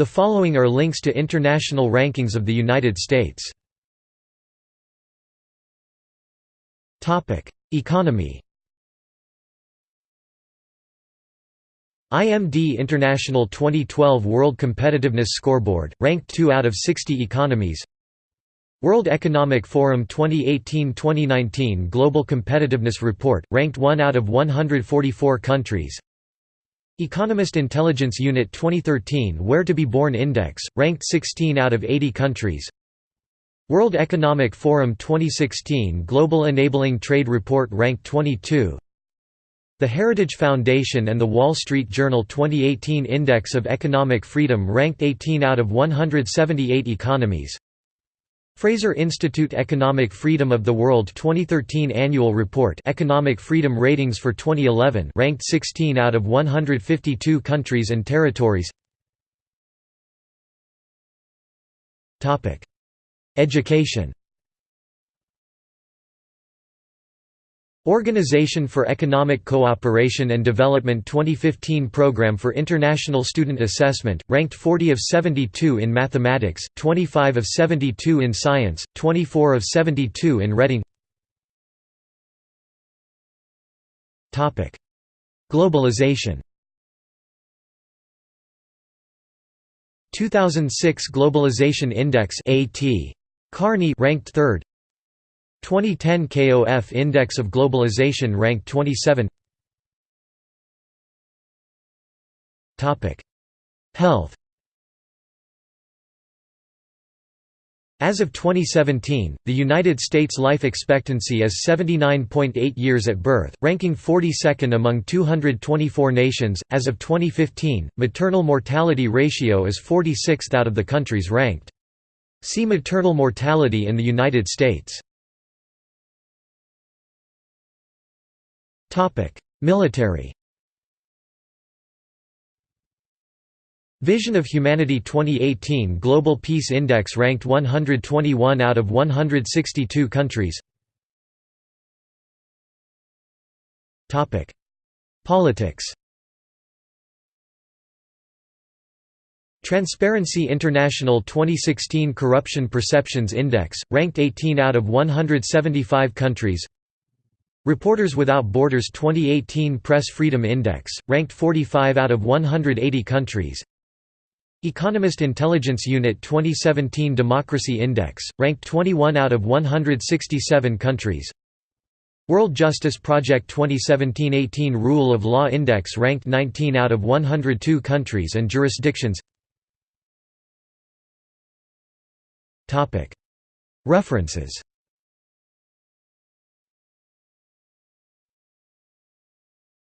The following are links to international rankings of the United States. Economy. IMD International 2012 World Competitiveness Scoreboard, ranked 2 out of 60 economies. World Economic Forum 2018-2019 Global Competitiveness Report, ranked 1 out of 144 countries Economist Intelligence Unit 2013 Where to be Born Index, ranked 16 out of 80 countries World Economic Forum 2016 Global Enabling Trade Report ranked 22 the Heritage Foundation and the Wall Street Journal 2018 Index of Economic Freedom ranked 18 out of 178 economies. Fraser Institute Economic Freedom of the World 2013 Annual Report Economic Freedom Ratings for 2011 ranked 16 out of 152 countries and territories. Education Organization for Economic Cooperation and Development 2015 Program for International Student Assessment, ranked 40 of 72 in Mathematics, 25 of 72 in Science, 24 of 72 in Reading. Globalization. 2006 Globalization Index AT. Kearney ranked 3rd 2010 KOF Index of Globalization ranked 27 Health As of 2017, the United States life expectancy is 79.8 years at birth, ranking 42nd among 224 nations. As of 2015, maternal mortality ratio is 46th out of the countries ranked. See maternal mortality in the United States. Military Vision of Humanity 2018 Global Peace Index ranked 121 out of 162 countries. Topic: Politics Transparency International 2016 Corruption Perceptions Index, ranked 18 out of 175 countries Reporters Without Borders 2018 Press Freedom Index, ranked 45 out of 180 countries. Economist Intelligence Unit 2017 Democracy Index, ranked 21 out of 167 countries. World Justice Project 2017-18 Rule of Law Index ranked 19 out of 102 countries and jurisdictions. References